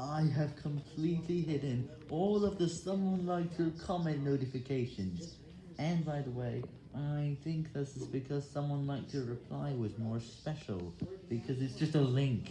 I have completely hidden all of the someone like your comment notifications. And by the way, I think this is because someone like your reply was more special, because it's just a link.